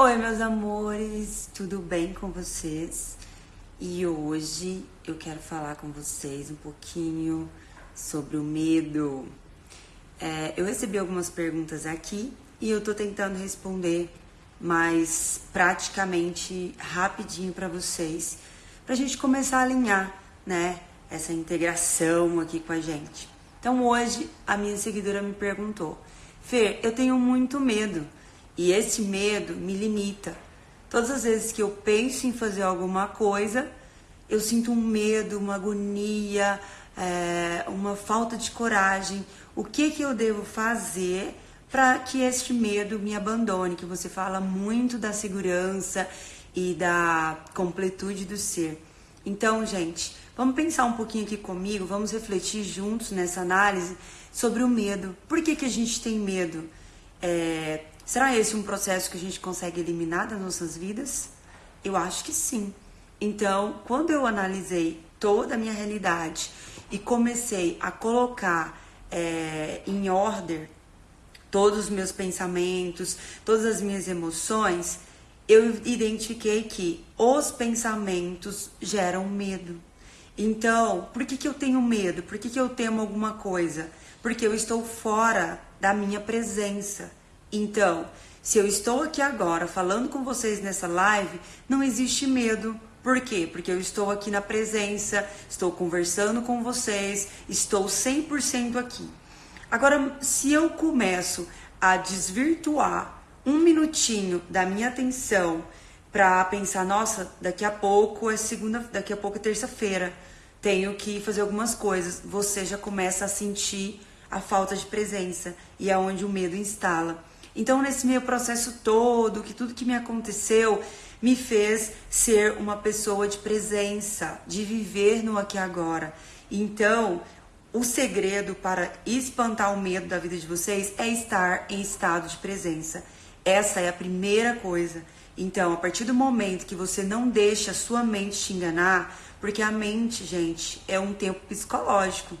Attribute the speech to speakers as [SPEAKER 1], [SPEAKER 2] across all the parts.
[SPEAKER 1] Oi, meus amores, tudo bem com vocês? E hoje eu quero falar com vocês um pouquinho sobre o medo. É, eu recebi algumas perguntas aqui e eu tô tentando responder mais praticamente rapidinho para vocês, pra gente começar a alinhar, né, essa integração aqui com a gente. Então hoje a minha seguidora me perguntou: Fer, eu tenho muito medo e esse medo me limita. Todas as vezes que eu penso em fazer alguma coisa, eu sinto um medo, uma agonia, é, uma falta de coragem. O que, que eu devo fazer para que este medo me abandone? Que você fala muito da segurança e da completude do ser. Então, gente, vamos pensar um pouquinho aqui comigo, vamos refletir juntos nessa análise sobre o medo. Por que, que a gente tem medo? É, Será esse um processo que a gente consegue eliminar das nossas vidas? Eu acho que sim. Então, quando eu analisei toda a minha realidade e comecei a colocar é, em ordem todos os meus pensamentos, todas as minhas emoções, eu identifiquei que os pensamentos geram medo. Então, por que, que eu tenho medo? Por que, que eu temo alguma coisa? Porque eu estou fora da minha presença. Então, se eu estou aqui agora falando com vocês nessa live, não existe medo. Por quê? Porque eu estou aqui na presença, estou conversando com vocês, estou 100% aqui. Agora, se eu começo a desvirtuar um minutinho da minha atenção para pensar, nossa, daqui a pouco é segunda, daqui a pouco é terça-feira, tenho que fazer algumas coisas, você já começa a sentir a falta de presença e é onde o medo instala. Então, nesse meu processo todo, que tudo que me aconteceu me fez ser uma pessoa de presença, de viver no aqui e agora. Então, o segredo para espantar o medo da vida de vocês é estar em estado de presença. Essa é a primeira coisa. Então, a partir do momento que você não deixa a sua mente te enganar, porque a mente, gente, é um tempo psicológico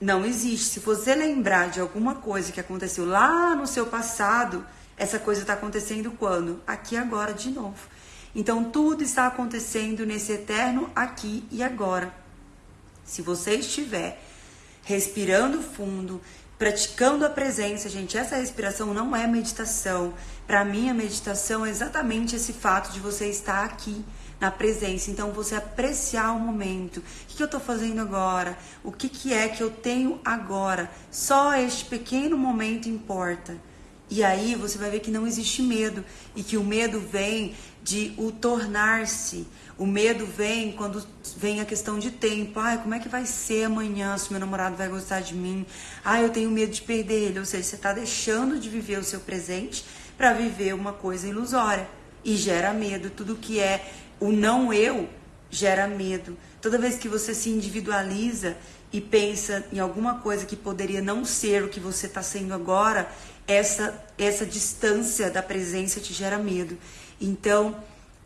[SPEAKER 1] não existe. Se você lembrar de alguma coisa que aconteceu lá no seu passado, essa coisa está acontecendo quando? Aqui agora de novo. Então tudo está acontecendo nesse eterno aqui e agora. Se você estiver respirando fundo, praticando a presença, gente, essa respiração não é meditação. Para mim, a meditação é exatamente esse fato de você estar aqui na presença. Então, você apreciar o momento. O que, eu estou fazendo agora? O que, que é que eu tenho agora? Só este pequeno momento importa. E aí você vai ver que não existe medo e que o medo vem de o tornar-se. O medo vem quando vem a questão de tempo. Ai, como é que vai ser amanhã se meu namorado vai gostar de mim? Ai, eu tenho medo de perder ele. Ou seja, você está deixando de viver o seu presente para viver uma coisa ilusória e gera medo. Tudo que é o não eu gera medo. Toda vez que você se individualiza e pensa em alguma coisa que poderia não ser o que você está sendo agora, essa, essa distância da presença te gera medo. Então,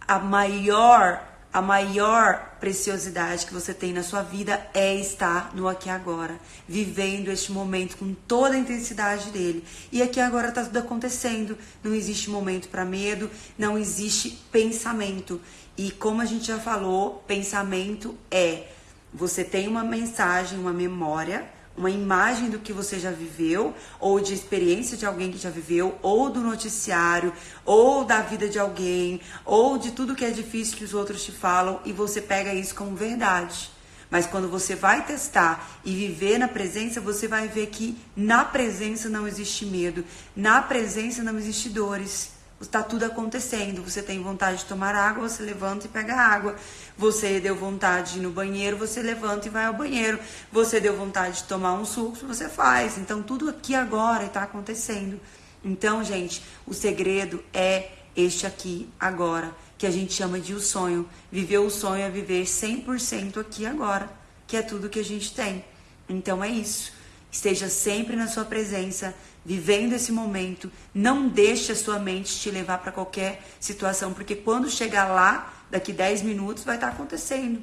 [SPEAKER 1] a maior a maior preciosidade que você tem na sua vida é estar no aqui agora, vivendo este momento com toda a intensidade dele. E aqui agora está tudo acontecendo. Não existe momento para medo, não existe pensamento. E como a gente já falou, pensamento é você tem uma mensagem, uma memória uma imagem do que você já viveu, ou de experiência de alguém que já viveu, ou do noticiário, ou da vida de alguém, ou de tudo que é difícil que os outros te falam, e você pega isso como verdade. Mas quando você vai testar e viver na presença, você vai ver que na presença não existe medo, na presença não existe dores está tudo acontecendo. Você tem vontade de tomar água, você levanta e pega água. Você deu vontade de ir no banheiro, você levanta e vai ao banheiro. Você deu vontade de tomar um suco, você faz. Então tudo aqui agora está acontecendo. Então, gente, o segredo é este aqui agora, que a gente chama de o sonho. Viver o sonho é viver 100% aqui agora, que é tudo que a gente tem. Então é isso. Esteja sempre na sua presença, vivendo esse momento. Não deixe a sua mente te levar para qualquer situação, porque quando chegar lá, daqui 10 minutos, vai estar tá acontecendo.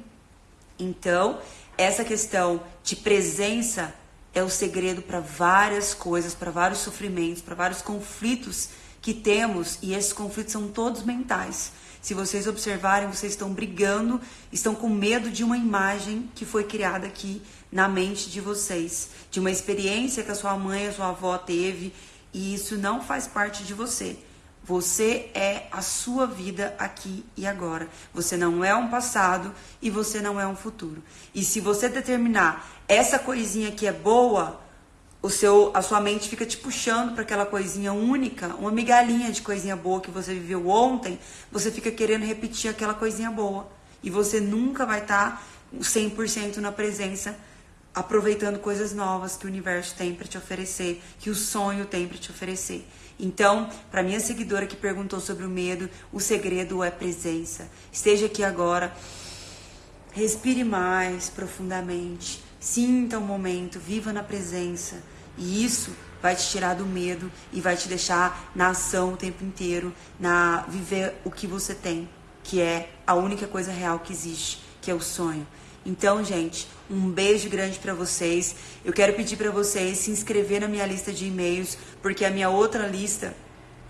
[SPEAKER 1] Então, essa questão de presença é o segredo para várias coisas, para vários sofrimentos, para vários conflitos que temos e esses conflitos são todos mentais. Se vocês observarem, vocês estão brigando, estão com medo de uma imagem que foi criada aqui na mente de vocês, de uma experiência que a sua mãe, a sua avó teve, e isso não faz parte de você. Você é a sua vida aqui e agora. Você não é um passado e você não é um futuro. E se você determinar essa coisinha que é boa, o seu, a sua mente fica te puxando para aquela coisinha única, uma migalhinha de coisinha boa que você viveu ontem, você fica querendo repetir aquela coisinha boa. E você nunca vai estar tá 100% na presença, aproveitando coisas novas que o universo tem para te oferecer, que o sonho tem para te oferecer. Então, para minha seguidora que perguntou sobre o medo, o segredo é presença. Esteja aqui agora, respire mais profundamente Sinta o momento, viva na presença. E isso vai te tirar do medo e vai te deixar na ação o tempo inteiro, na viver o que você tem, que é a única coisa real que existe, que é o sonho. Então, gente, um beijo grande para vocês. Eu quero pedir para vocês se inscrever na minha lista de e-mails, porque a minha outra lista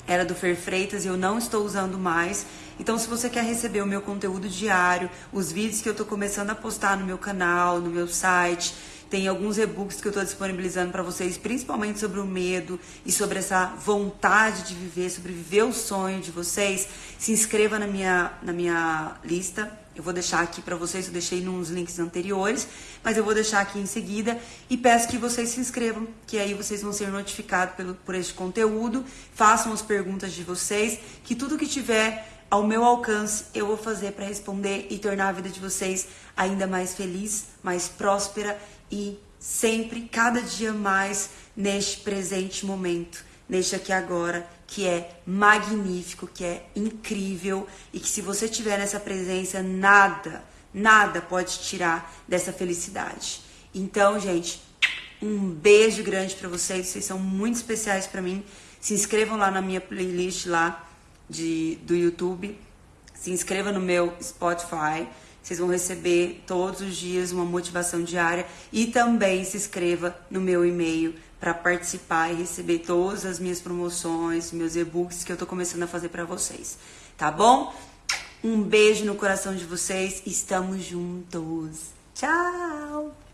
[SPEAKER 1] era do Fer Freitas e eu não estou usando mais. Então, se você quer receber o meu conteúdo diário, os vídeos que eu estou começando a postar no meu canal, no meu site, tem alguns e-books que eu estou disponibilizando para vocês, principalmente sobre o medo e sobre essa vontade de viver, sobre viver o sonho de vocês. Se inscreva na minha, na minha lista eu vou deixar aqui para vocês, eu deixei nos links anteriores, mas eu vou deixar aqui em seguida e peço que vocês se inscrevam, que aí vocês vão ser notificados pelo, por este conteúdo, façam as perguntas de vocês, que tudo que tiver ao meu alcance eu vou fazer para responder e tornar a vida de vocês ainda mais feliz, mais próspera e sempre, cada dia mais neste presente momento, neste aqui agora que é magnífico, que é incrível e que se você tiver nessa presença, nada, nada pode tirar dessa felicidade. Então, gente, um beijo grande para vocês, vocês são muito especiais para mim. Se inscrevam lá na minha playlist lá de, do YouTube, se inscreva no meu Spotify. Vocês vão receber todos os dias uma motivação diária e também se inscreva no meu e-mail para participar e receber todas as minhas promoções, meus e-books que eu tô começando a fazer para vocês. Tá bom? Um beijo no coração de vocês. Estamos juntos. Tchau!